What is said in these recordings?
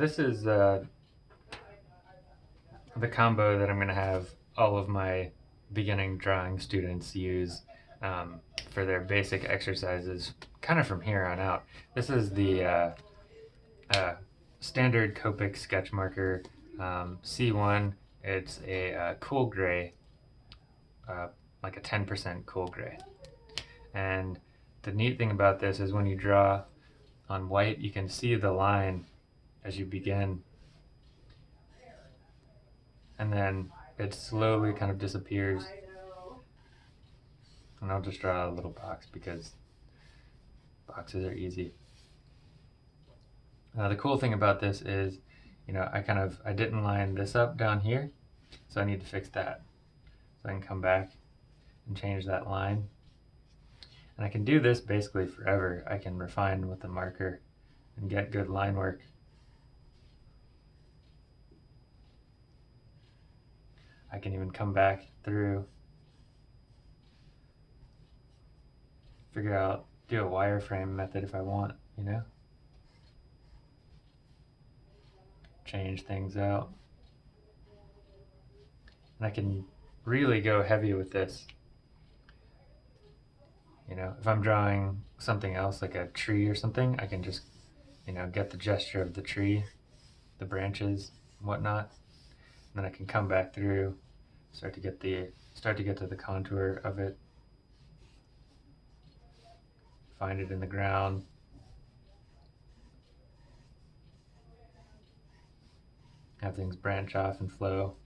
this is uh, the combo that I'm going to have all of my beginning drawing students use um, for their basic exercises kind of from here on out. This is the uh, uh, standard Copic sketch marker um, C1. It's a uh, cool gray, uh, like a 10% cool gray. And the neat thing about this is when you draw on white, you can see the line as you begin. And then it slowly kind of disappears. And I'll just draw a little box because boxes are easy. Uh, the cool thing about this is, you know, I kind of, I didn't line this up down here, so I need to fix that. So I can come back and change that line. And I can do this basically forever. I can refine with the marker and get good line work. I can even come back through, figure out, do a wireframe method if I want, you know? Change things out. And I can really go heavy with this. You know, if I'm drawing something else like a tree or something, I can just, you know, get the gesture of the tree, the branches, whatnot. Then I can come back through, start to get the start to get to the contour of it. Find it in the ground. Have things branch off and flow.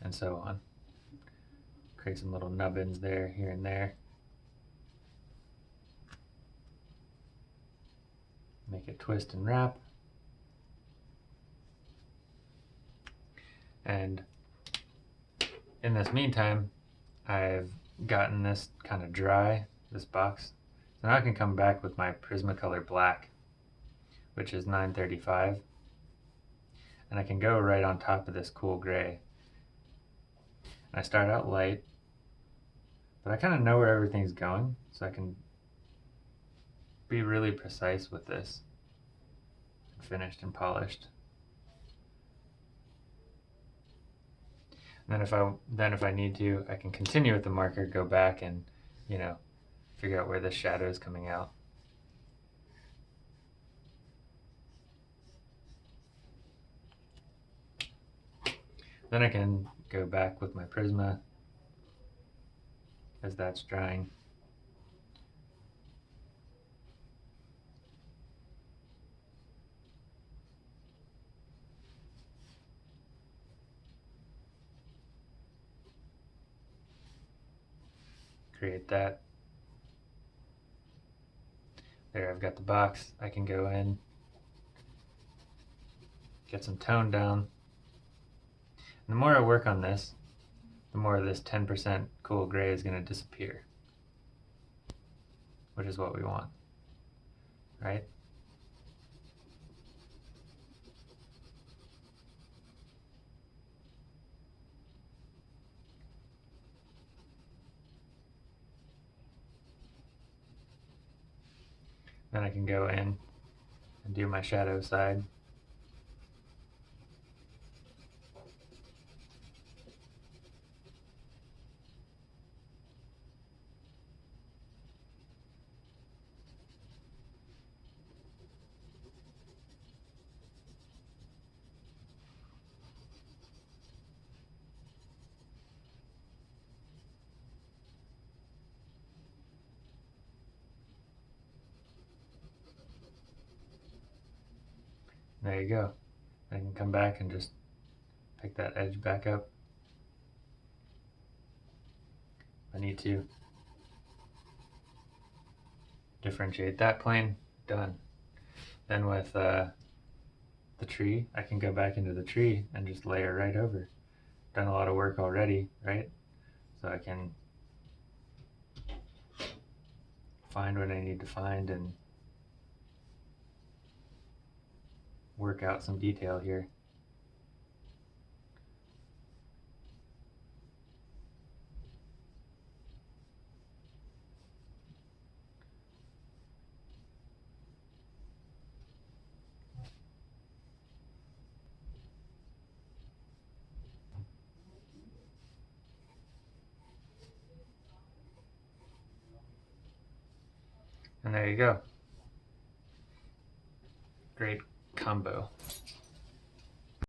And so on. Create some little nubbins there, here and there. Make it twist and wrap. And in this meantime, I've gotten this kind of dry, this box. So now I can come back with my Prismacolor black, which is 935. And I can go right on top of this cool gray. And I start out light, but I kind of know where everything's going, so I can be really precise with this. Finished and polished. And then if I then if I need to, I can continue with the marker, go back and, you know, figure out where the shadow is coming out. Then I can go back with my Prisma as that's drying. Create that. There, I've got the box. I can go in, get some tone down. And the more I work on this, the more this 10% cool gray is going to disappear, which is what we want, right? Then I can go in and do my shadow side. There you go. I can come back and just pick that edge back up. I need to differentiate that plane, done. Then with uh, the tree, I can go back into the tree and just layer right over. Done a lot of work already, right? So I can find what I need to find and work out some detail here. And there you go. Great combo.